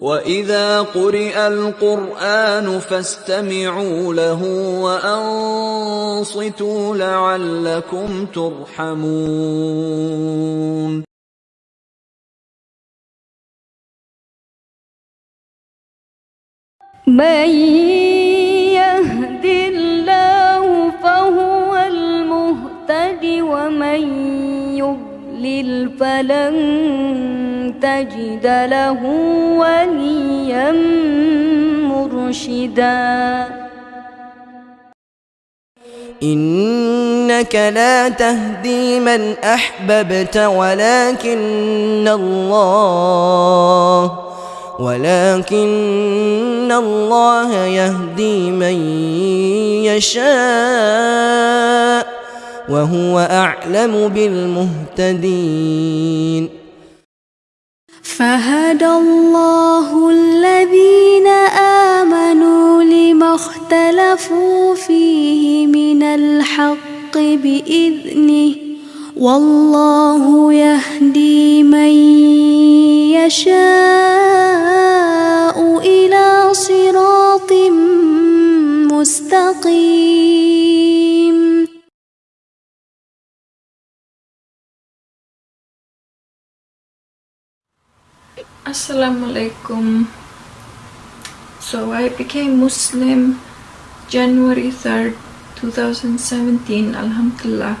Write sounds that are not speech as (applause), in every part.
وَإِذَا قُرِئَ الْقُرْآنُ فَاسْتَمِعُوا لَهُ وَأَنصِتُوا لَعَلَّكُمْ تُرْحَمُونَ من يهد الله فهو المهتد ومن يضلل فلن تجد له وليا مرشدا. إنك لا تهدي من أحببت ولكن الله ولكن الله يهدي من يشاء وهو أعلم بالمهتدين. فهدى الله الذين آمنوا لما اختلفوا فيه من الحق بإذنه والله يهدي من يشاء إلى صراط مستقيم Assalamu alaikum. So I became Muslim January 3rd, 2017, Alhamdulillah.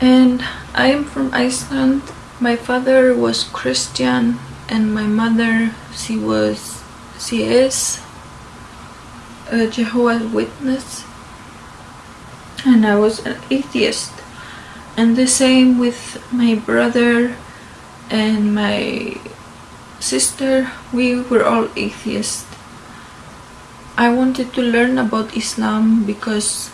And I am from Iceland. My father was Christian and my mother she was she is a Jehovah's Witness and I was an atheist. And the same with my brother and my sister, we were all atheists. I wanted to learn about Islam because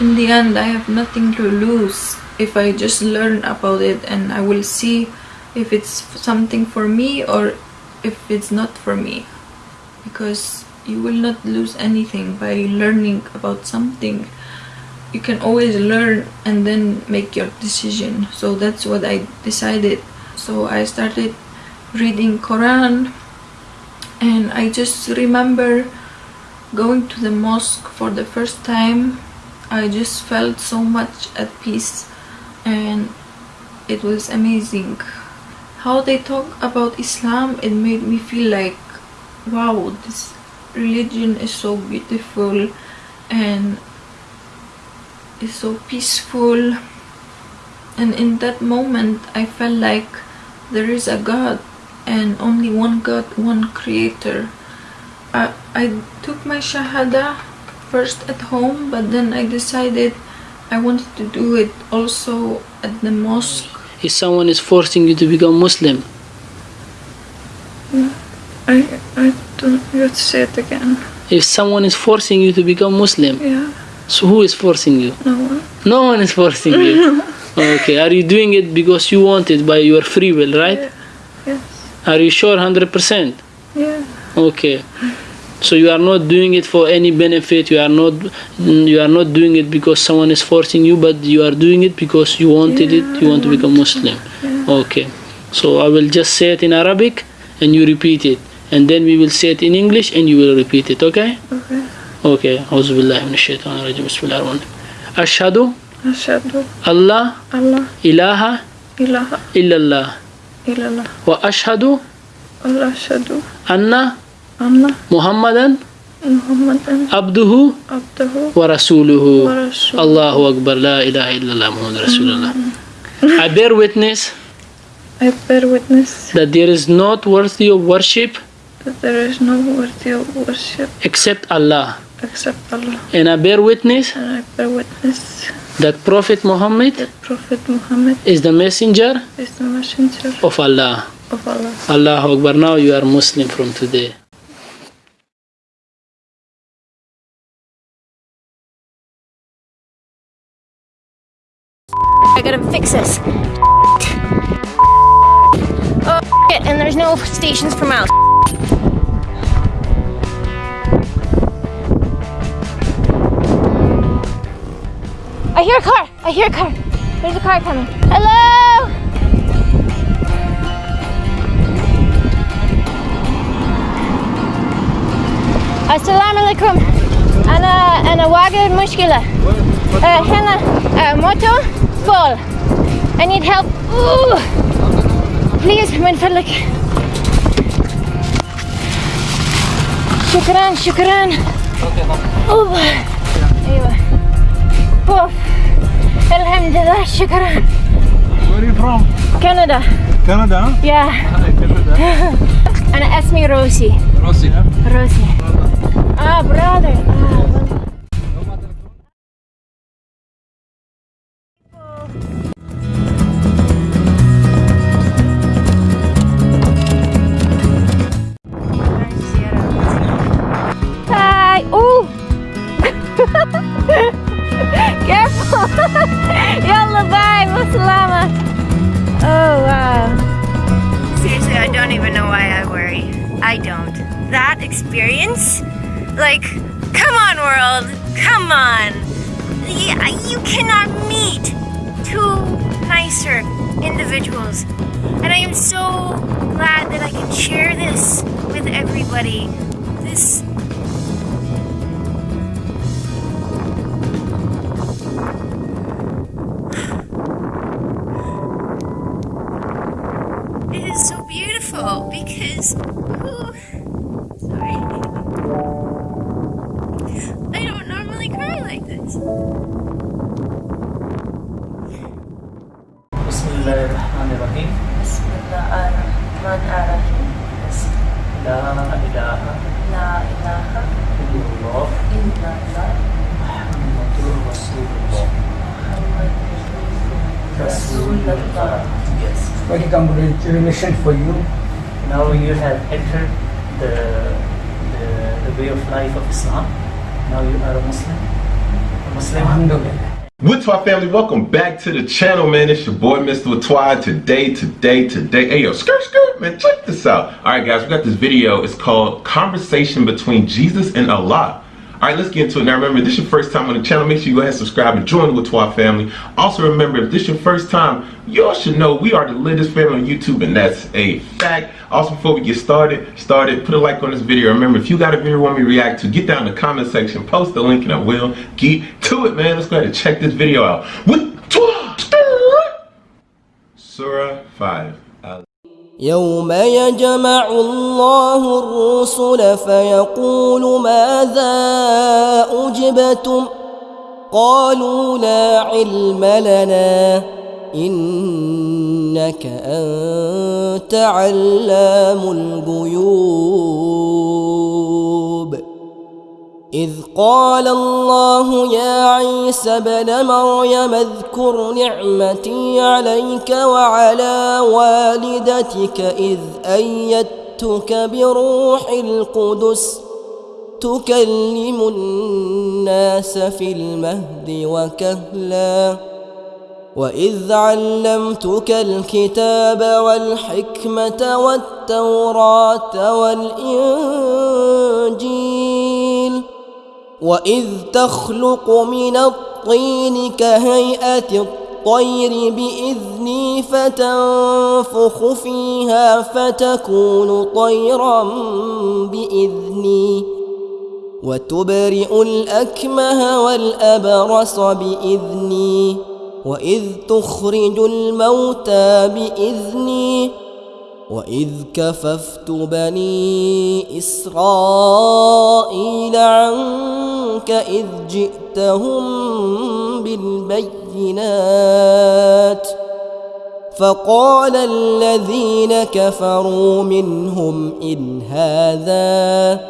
in the end I have nothing to lose if I just learn about it and I will see if it's something for me or if it's not for me. Because you will not lose anything by learning about something. You can always learn and then make your decision. So that's what I decided. So I started reading Quran and I just remember going to the mosque for the first time. I just felt so much at peace and it was amazing. How they talk about Islam it made me feel like wow this religion is so beautiful and is so peaceful. And in that moment I felt like there is a God and only one God, one creator. I, I took my Shahada first at home but then I decided I wanted to do it also at the mosque. If someone is forcing you to become Muslim, hmm? I, I don't, you have to say it again. if someone is forcing you to become Muslim, Yeah, so who is forcing you? no one. No one is forcing you. (laughs) Okay, are you doing it because you want it by your free will, right? Yes, Are you sure 100%? yeah, Okay. So you are not doing it for any benefit. You are not you are not doing it because someone is forcing you, but you are doing it because you wanted it. You want to become Muslim. Okay. So I will just say it in Arabic and you repeat it, and then we will say it in English and you will repeat it. Okay? okay. Okay. أعوذ بالله من الشيطان الرجيم بسم الله الرحمن الرحيم أشهد Ashadu الله Allah إله ilaha إلا الله illallah. وأشهد ashadu أن anna محمدا Muhammadan عبده abdahu ورسوله rasul. الله أكبر لا إله إلا الله محمد رسول الله I bear witness I bear witness that there is not worthy of worship that there is no worthy of worship except Allah except Allah. and I bear witness And I bear witness that Prophet Muhammad that Prophet Muhammad is the messenger is the messenger of Allah of Allah. Allahu Akbar now you are Muslim from today I gotta fix this. Oh, and there's no stations for miles. I hear a car. I hear a car. There's a car coming. Hello? السلام عليكم أنا أنا واجد مشكلة آه، هنا آه، موتو فول I need help Ooh. please من فضلك شكرا شكرا أوه. أيوة أوف. Alhamdulillah, shukran. Where are you from? Canada. Canada? Yeah. Hi, (laughs) Canada. and ask me Rosie. Rosie, yeah? Rosie. Ah, brother. Ah, brother. ilaha la ilaha illallah illallah Rasulullah Rasulullah Yes. Congratulations for you. Now you have entered the, the, the way of life of Islam. Now you are a Muslim. A Muslim. Alhamdulillah. Witwa family, welcome back to the channel, man. It's your boy, Mr. Watwa. Today, today, today. Hey, yo, skirt, skirt, man. Check this out. All right, guys, we got this video. It's called Conversation Between Jesus and Allah. All right, let's get into it. Now, remember, this is your first time on the channel, make sure you go ahead and subscribe and join the Watwa family. Also, remember, if this is your first time, y'all should know we are the latest family on YouTube, and that's a fact. Also, before we get started, started, put a like on this video. Remember, if you got a video you want me to react to, get down in the comment section, post the link, and I will get to it, man. Let's go ahead and check this video out. Watwa! Surah 5. يوم يجمع الله الرسل فيقول ماذا أجبتم؟ قالوا لا علم لنا إنك أنت علام الغيوب. إذ قال الله يا عيسى بن مريم اذكر نعمتي عليك وعلى والدتك إذ أيدتك بروح القدس تكلم الناس في المهد وكهلا وإذ علمتك الكتاب والحكمة والتوراة والإنجيل واذ تخلق من الطين كهيئه الطير باذني فتنفخ فيها فتكون طيرا باذني وتبرئ الاكمه والابرص باذني واذ تخرج الموتى باذني وإذ كففت بني إسرائيل عنك إذ جئتهم بالبينات فقال الذين كفروا منهم إن هذا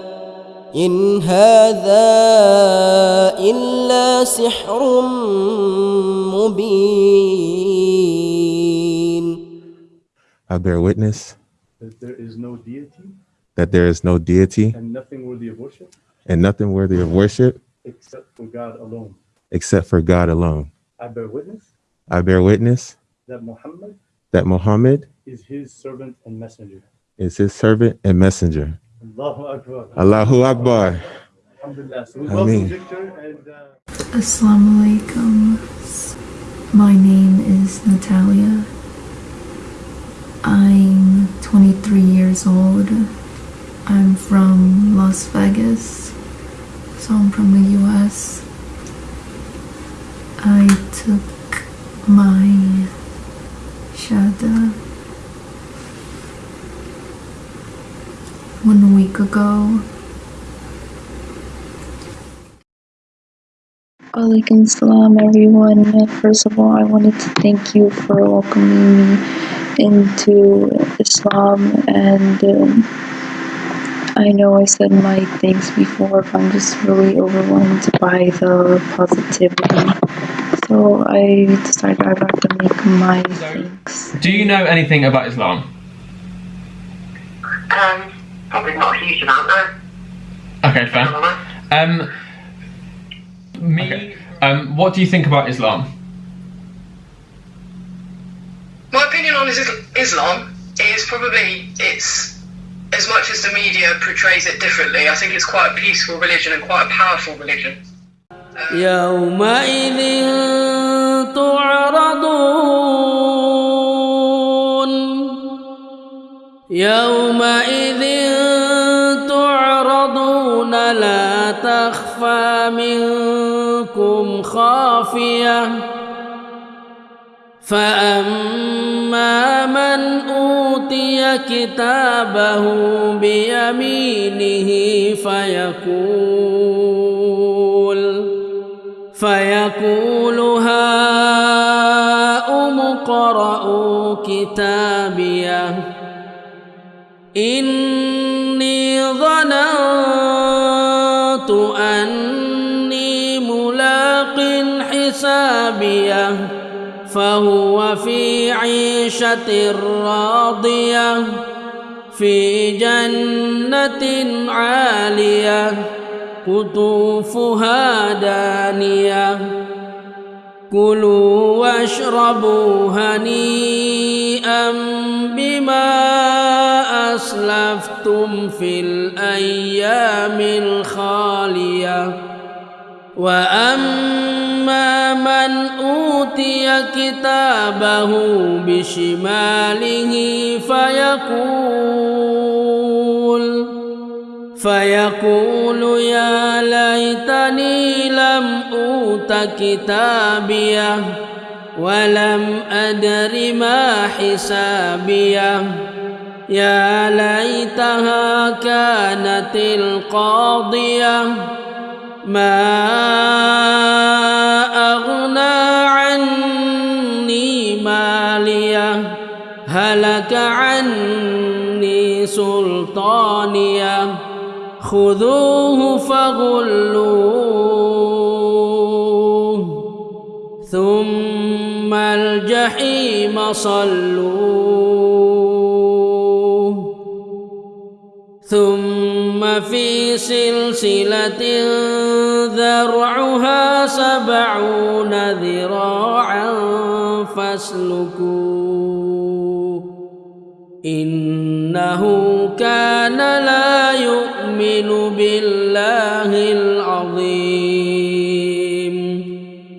إن هذا إلا سحر مبين I bear witness That there is no deity that there is no deity and nothing worthy of worship and nothing worthy of worship except for God alone. except for God alone. I bear witness I bear witness that Muhammad that Muhammad is his servant and messenger. is his servant and messenger. Allahu Akbar. Allahu Akbar. Alhamdulillah. So we Ameen. welcome Victor and uh, Assalamu alaikum. My name is Natalia. I'm 23 years old. I'm from Las Vegas. So I'm from the US. I took my shahada one week ago. Alaikum salam everyone. First of all, I wanted to thank you for welcoming me into Islam and um, I know I said my things before, but I'm just really overwhelmed by the positivity. So I decided I'd like to make my thanks. Do you know anything about Islam? Um, probably not a huge amount, no. Okay, fair. Um, me. Um, what do you think about Islam? My opinion on is- Islam is probably it's as much as the media portrays it differently. I think it's quite a peaceful religion and quite a powerful religion. يومئذ تعرضون يومئذ تعرضون لا تخفى منكم خافية فأما من أوتي كتابه بيمينه فيقول فيقول هاؤم اقرءوا كتابيه فهو في عيشة راضية في جنة عالية قطوفها دانية. كلوا واشربوا هنيئا بما أسلفتم في الأيام الخالية. وأما من أوتي كتابه بشماله فيقول فيقول يا ليتني لم أوت كتابيه ولم أدر ما حسابيه يا ليتها كانت القاضية ما أغنى عني مالية؟ هلك عني سلطانية؟ خذوه فغلوه. ثم الجحيم صلوه. ثم في سلسلة ذرعها سبعون ذراعا فاسلكوه إنه كان لا يؤمن بالله العظيم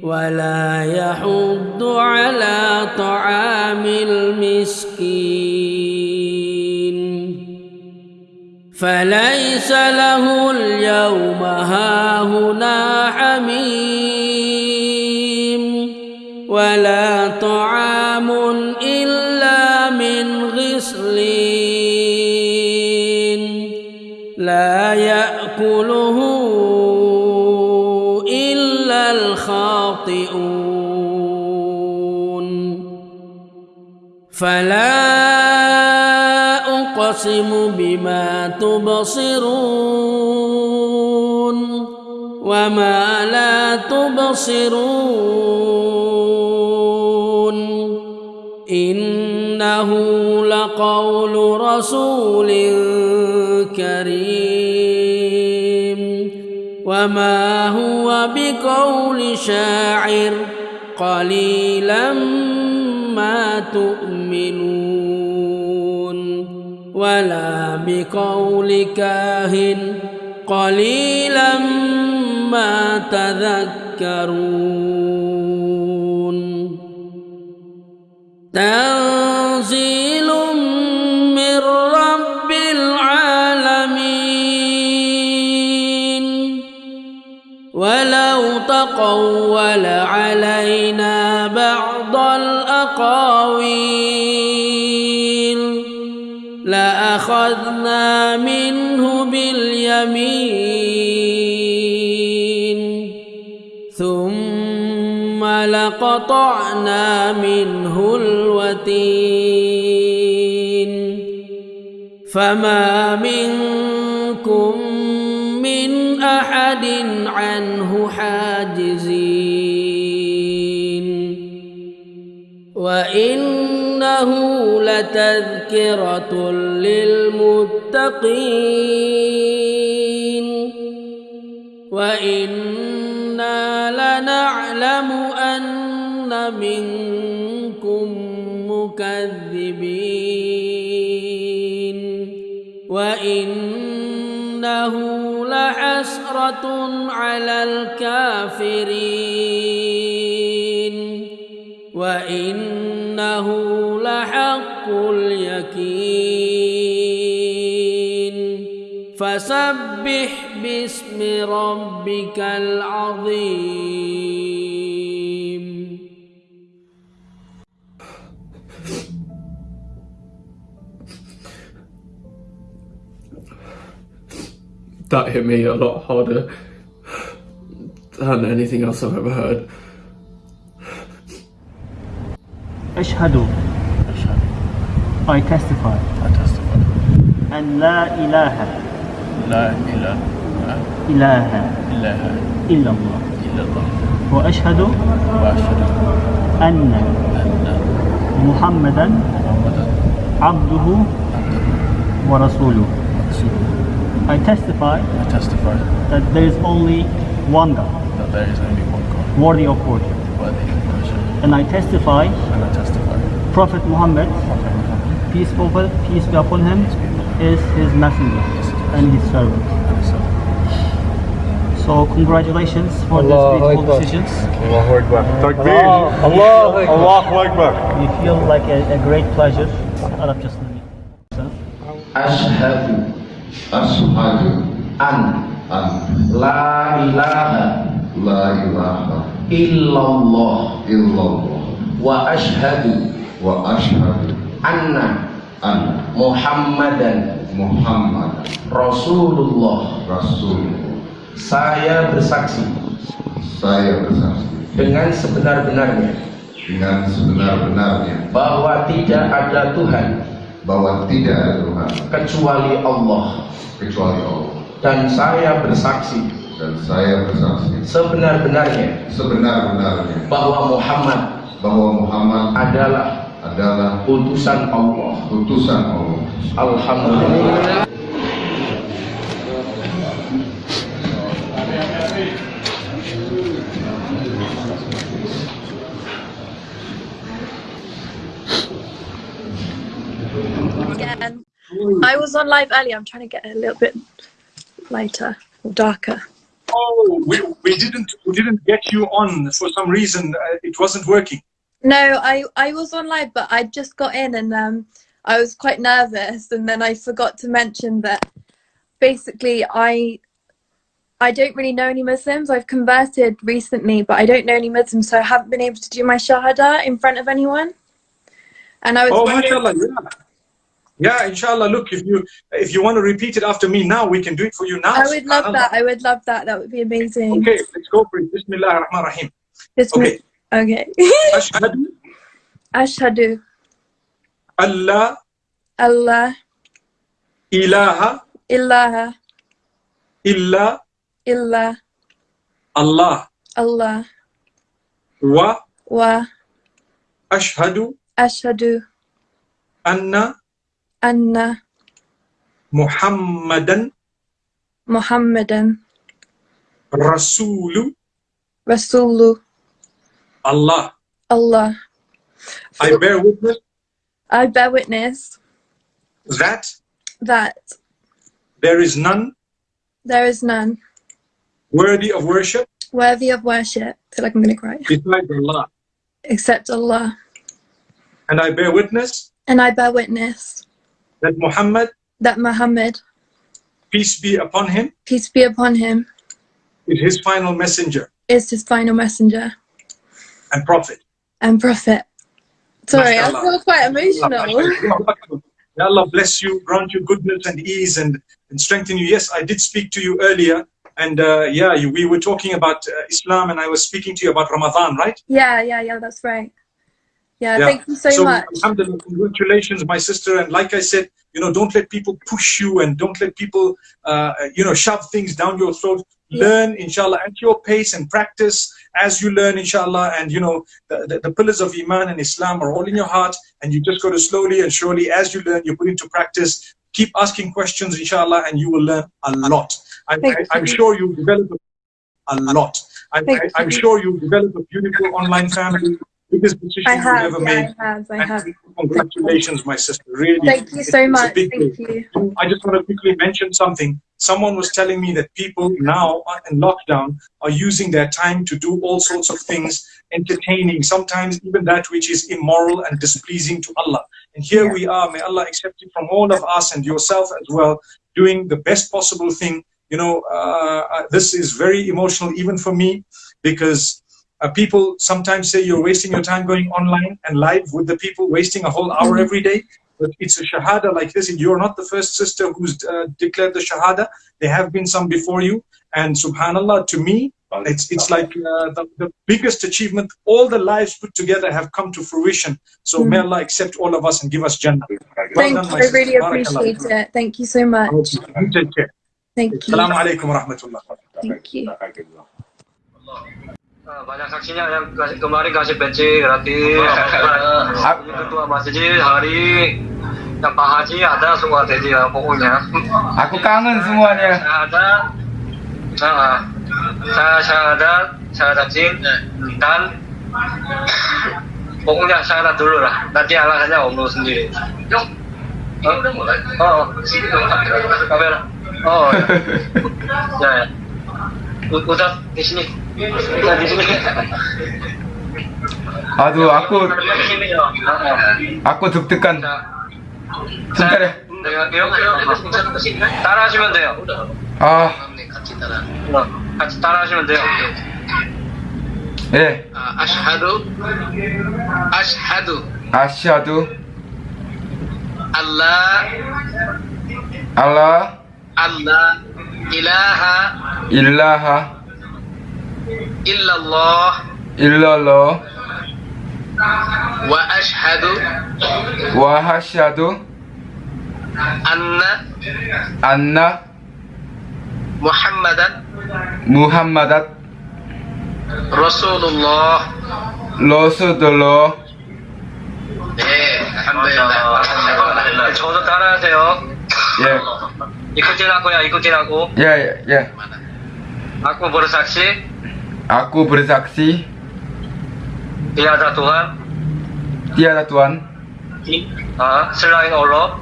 ولا يحض على طعام المسكين فليس له اليوم هاهنا حميم ولا طعام إلا من غسلين لا يأكله إلا الخاطئون فلا أقسم بما تبصرون وما لا تبصرون إنه لقول رسول كريم وما هو بقول شاعر قليلا ما تؤمنون ولا بقول كاهن قليلا ما تذكرون. تنزيل من رب العالمين. ولو تقول علينا بعض الأقاويل لأخذنا منه باليمين. ثم لقطعنا منه الوتين. فما منكم من أحد عنه حاجزين. وإنه لتذكرة للمتقين وإنا لنعلم أن منكم مكذبين وإنه لحسرة على الكافرين وإنه لحق اليقين فسبح باسم ربك العظيم That hit me a lot harder than anything else I've ever heard. أشهد I testify I testify. أن لا إله لا إله إله إلا إلا الله إلا الله وأشهد وأشهد أن أن محمدا محمدا عبده ورسوله رسول I testify I testify that there is only one God that there is only one God worthy of worship worthy of worship. and I testify And I testify Prophet Muhammad, peace be upon him, is his messenger and his servant. So congratulations for Allah these beautiful decisions. Allahu Akbar. Takbir. Allah, Allahu Akbar. We feel like a, a great pleasure. Arab just Ashhadu, ashhadu, an, an, la ilaha, la ilaha, illallah, illallah, wa ashhadu, wa ashhadu anna an Muhammadan Muhammad Rasulullah. Rasulullah. Saya bersaksi. Saya bersaksi. Dengan sebenar-benarnya. Dengan sebenar-benarnya. Bahwa tidak ada Tuhan. Bahwa tidak ada Tuhan. Kecuali Allah. Kecuali Allah. Dan saya bersaksi. Dan saya bersaksi. Sebenar-benarnya. Sebenar-benarnya. Bahwa Muhammad bahwa Muhammad adalah adalah utusan Allah utusan Allah Alhamdulillah Again. I was on live earlier. I'm trying to get a little bit lighter or darker. Oh, we, we didn't we didn't get you on for some reason. Uh, it wasn't working. No, I I was on live, but I just got in and um I was quite nervous, and then I forgot to mention that basically I I don't really know any Muslims. I've converted recently, but I don't know any Muslims, so I haven't been able to do my shahada in front of anyone. And I was Oh, mashallah, yeah. Yeah, inshallah. Look, if you if you want to repeat it after me now, we can do it for you now. I would love that. I would love that. That would be amazing. Okay, let's go for it. Bismillah ar-Rahman rahim This Okay. Okay. أشهد (laughs) أشهد الله الله إله إله إلا إلا الله الله و و أشهد أشهد أن أن محمدا محمدا رسول رسول Allah. Allah. I bear witness I bear witness that that there is none there is none worthy of worship worthy of worship. I feel like I'm gonna cry. besides Allah. Except Allah. And I bear witness And I bear witness that Muhammad, that Muhammad, peace be upon him, peace be upon him, is his final messenger is his final messenger and prophet. and prophet. Sorry, I Mashallah. feel quite emotional. May Allah bless you, grant you goodness and ease and, and strengthen you. Yes, I did speak to you earlier. And uh, yeah, you, we were talking about uh, Islam and I was speaking to you about Ramadan, right? Yeah, yeah, yeah, that's right. Yeah, thank you so, much. alhamdulillah, congratulations, my sister. And like I said, you know, don't let people push you and don't let people, uh, you know, shove things down your throat. Learn, inshallah, at your pace and practice as you learn, inshallah. And, you know, the, the, the pillars of Iman and Islam are all in your heart. And you just go to slowly and surely, as you learn, you put into practice. Keep asking questions, inshallah, and you will learn a lot. I'm, I, I'm sure you'll develop a lot. I'm, I, I'm sure you'll develop a beautiful online family. Biggest decision I you've have, ever yeah, made. I have, I And have. Congratulations, my sister. Really. Thank you so much. Thank you. I just want to quickly mention something. Someone was telling me that people now in lockdown are using their time to do all sorts of things, entertaining, sometimes even that which is immoral and displeasing to Allah. And here we are, may Allah accept it from all of us and yourself as well, doing the best possible thing. You know, uh, uh, this is very emotional even for me because uh, people sometimes say you're wasting your time going online and live with the people, wasting a whole hour every day. But it's a shahada like this. and You're not the first sister who's uh, declared the shahada. There have been some before you. And subhanallah, to me, it's, it's like uh, the, the biggest achievement. All the lives put together have come to fruition. So may Allah accept all of us and give us Jannah. Well Thank done, you. my I really Barakallah. appreciate it. Thank you so much. You take care. Thank you. Assalamu alaikum wa rahmatullah. Thank you. Ah, banyak saksinya yang kasih, kemarin kasih peci gratis. Ini ketua masjid hari yang Pak Haji ada semua jadi ya, pokoknya. Aku kangen semuanya. ada nah, saya syahadat syahadat jin dan pokoknya syahadat dulu lah. Nanti alasannya om lu sendiri. Yuk, mulai? Oh, oh. kamera. Oh (laughs) ya ya Aduh, aku di sini ya aku deg-degan. Sebentar ya. 따라하시면 돼요. 아, 같이 따라. 어, 같이 따라하시면 돼요. 예. 아시하두 아시하두 아시아두 알라 알라 알라 ilaha ilaha illallah illallah wa ashhadu wa ashhadu anna anna muhammadan muhammadan rasulullah rasulullah 네, 감사합니다. 저도 따라하세요. 예. Ikutin aku ya, ikutin aku. Ya, ya, ya. Aku bersaksi. Aku bersaksi. Tiada Tuhan. Tiada Tuhan. Uh, selain Allah.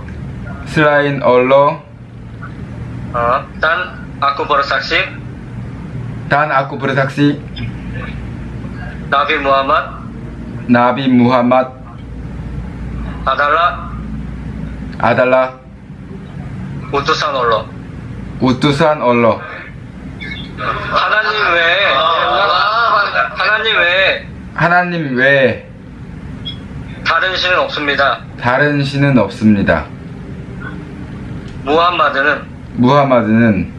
Selain Allah. Uh, dan aku bersaksi. Dan aku bersaksi. Nabi Muhammad. Nabi Muhammad. Adalah. Adalah utusan Allah utusan Allah. 하나님 외에 하나님 외에 하나님 외에 다른 신은 없습니다. 다른 신은 없습니다. 무함마드는 무하마드는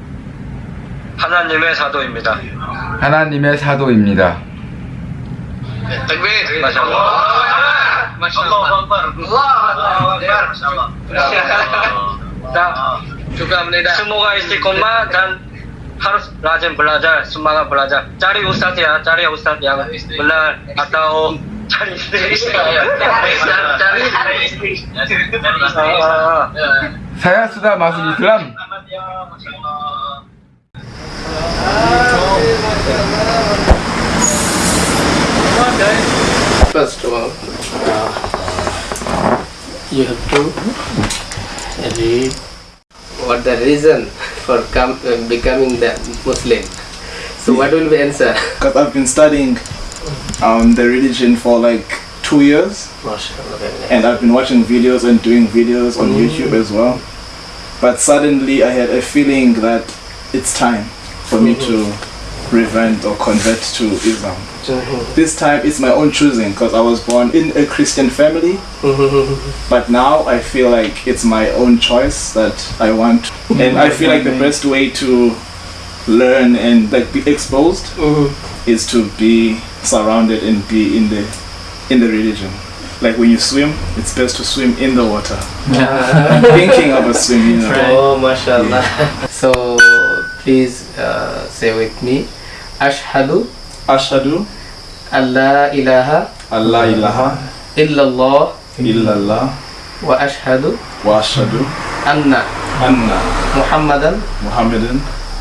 하나님의 사도입니다. 하나님의 사도입니다. 딱 축하합니다. 스모가 있을 것만 단 하루 라젠 블라자 스마가 블라자. 짜리 우스타야 짜리 우스타야. 블라 아타오. 짜리 사야스다 마스 이슬람. First of all, uh, you have to read what the reason for com- uh, becoming the Muslim. So what will be answer? (laughs) Because I've been studying um, the religion for like two years, and I've been watching videos and doing videos on Mm. YouTube as well. But suddenly I had a feeling that it's time for me to revert or convert to Islam. This time it's my own choosing because I was born in a Christian family, (laughs) but now I feel like it's my own choice that I want, (laughs) and I feel like the best way to learn and like be exposed is to be surrounded and be in the in the religion. Like when you swim, it's best to swim in the water. I'm (laughs) Thinking of a swim, you know. Oh, mashallah. So please uh, say with me, Ashhadu. أشهد أن لا إله أن لا إله إلا الله إلا الله وأشهد وأشهد أن أن محمدا محمدا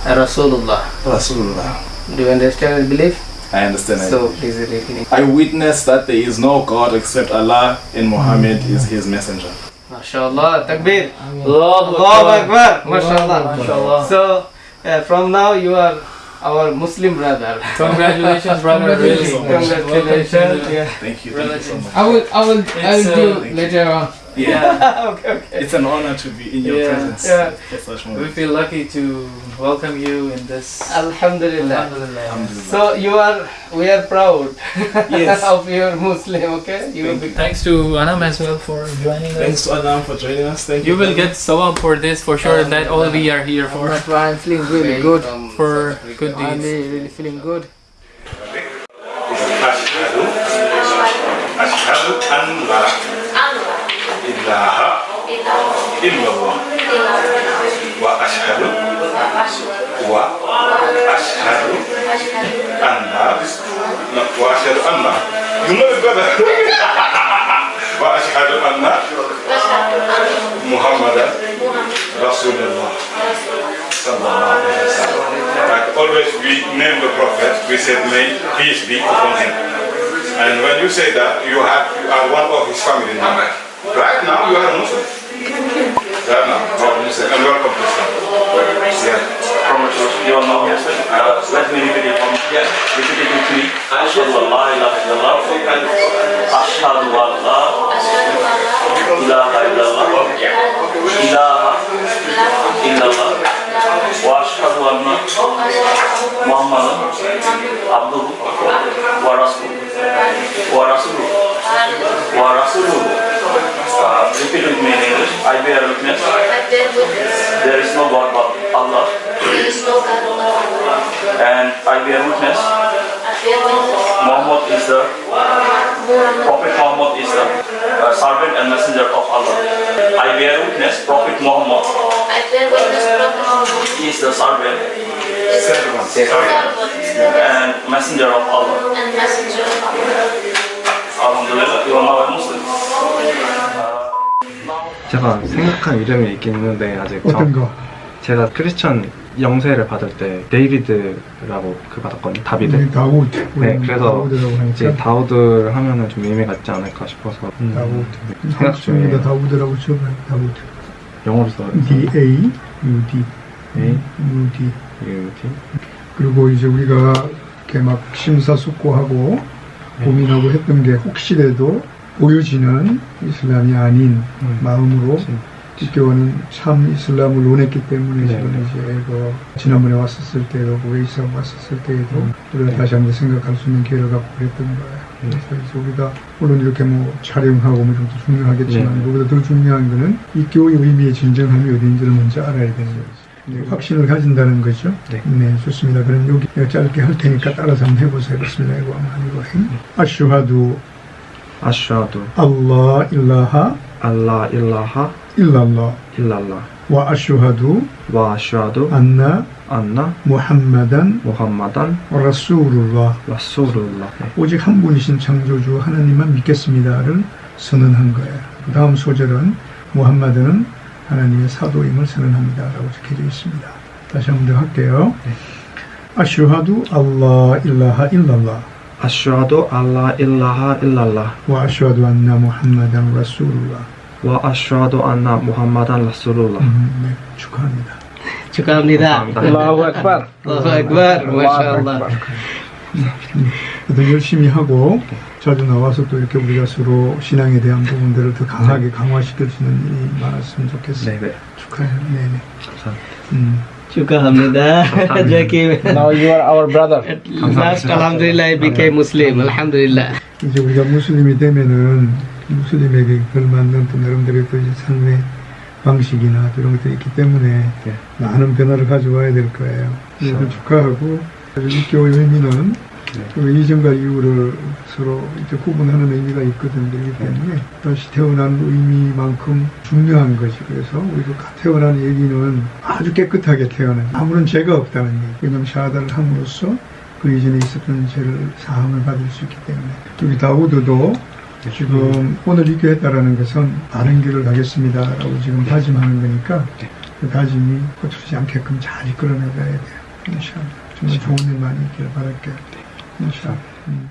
رسول الله رسول الله Do you understand and believe? I understand. So please repeat. I witness that there is no God except Allah and Muhammad is his messenger. MashaAllah, takbir. Allah Akbar. MashaAllah. MashaAllah. So uh, from now you are our Muslim brother. (laughs) Congratulations, brother. Really. Congratulations. Yeah. Thank you. Thank you so much. I will, I will, I will uh, do later on. Yeah. (laughs) okay, okay. It's an honor to be in your Yeah. presence. Yeah. At such We moment. feel lucky to welcome you in this. Alhamdulillah. Alhamdulillah. So you are, we are proud (laughs) Yes. of your Muslim. Okay. You will be. Thanks to Anam as well for joining Thanks us. to Adam for joining us. Thank you. You will get sawab for this for sure. That all we are here for. That's why I'm feeling really good. For good I'm deeds. really, really feeling good. أشهد أشهد أن لا إله إلا الله وأشهد وأشهد أن لا وأشهد أن You know it better (laughs) وأشهد أن محمدا رسول الله صلى الله عليه وسلم Like always we name the prophet, we said may peace be upon him. And when you say that, you have you are one of his family now. Right now you are a Muslim. Right now, you are a Muslim and welcome to Islam. Yeah. From your mouth, yes, sir. Uh, let me repeat it from yeah. Repeat it with me. Ashhadu an la ilaha illallah. Ashhadu an la witness. There is no God but Allah. And I bear witness. Muhammad is the Prophet Muhammad is the uh, servant and messenger of Allah. I bear witness Prophet Muhammad is the servant and messenger of Allah. Alhamdulillah, you are now a Muslim. 제가 생각한 이름이 있긴 있는데 아직 어떤 거? 제가 크리스천 영세를 받을 때 데이비드라고 그 받았거든요 다비드 우리 다우드. 네 우리는 그래서. 이제 다우드를 하면은 좀 의미가 있지 않을까 싶어서 음, 다우드. 생각 중이에요 한국에다 다우드라고 쳐봐요. 다우드. 영어로 써요 D A U D. A U D. U D 그리고 이제 우리가 이렇게 막 심사숙고하고 네. 고민하고 했던 게 혹시라도 보여지는 이슬람이 아닌 음. 마음으로 기교는 참 이슬람을 원했기 때문에 네, 지금 네. 이제 그 지난번에 왔었을 때도 웨이스하고 왔었을 때에도 음. 우리가 네. 다시 한번 생각할 수 있는 기회를 갖고 그랬던 거예요. 네. 그래서 우리가 물론 이렇게 뭐 촬영하고 뭐 이런 것도 중요하겠지만 네. 그보다 더 중요한 거는 이 교의 의미의 진정함이 어딘지를 먼저 알아야 되는 거죠. 네, 확신을 가진다는 거죠. 네. 좋습니다. 그럼 여기 짧게 할 테니까 따라서 한번 해보세요. 알라 일라하 일랄라 일랄라 와 아슈하두 와 아슈아두 안나 안나 무함마단 무함마단 라수룰라 라수룰라 네. 오직 한 분이신 창조주 하나님만 믿겠습니다를 선언한 거예요. 그 다음 소절은 무함마드는 하나님의 사도임을 선언합니다라고 적혀져 있습니다. 다시 한 번 더 할게요. 아슈하두 알라 일라하 일랄라 أشهد أن لا إله إلا الله وأشهد أن محمدا رسول الله وأشهد 네, 축하합니다. 축하합니다. 알라후 악발. 알라후 악발. 마샬라. 또 열심히 하고 자주 나와서 또 이렇게 우리가 서로 신앙에 대한 부분들을 더 강하게 강화시킬 수 있는 일이 많았으면 좋겠어요. 네네. 축하해요. 네네. 감사합니다. 음. 축하합니다. Now you are our brother. Last, Alhamdulillah, I became Muslim. Alhamdulillah. 이제 우리가 무슬림이 되면은 무슬림에게 걸맞는 또 나름대로의 또 삶의 방식이나 이런 것들이 있기 때문에 많은 변화를 가져와야 될 거예요. 그래서 축하하고 육교의 의미는 그 이전과 이후를 서로 이제 구분하는 의미가 있거든 그렇기 때문에 다시 태어난 의미만큼 중요한 것이 그래서 우리가 태어난 얘기는 아주 깨끗하게 태어난 아무런 죄가 없다는 얘기. 왜냐하면 샤하다를 함으로써 그 이전에 있었던 죄를 사함을 받을 수 있기 때문에. 여기 다우드도 지금 오늘 이교했다라는 것은 바른 길을 가겠습니다라고 지금 다짐하는 거니까 그 다짐이 거칠지 않게끔 잘 이끌어 나가야 돼요. 정말 좋은 일 많이 있기를 바랄게요. 没事，嗯。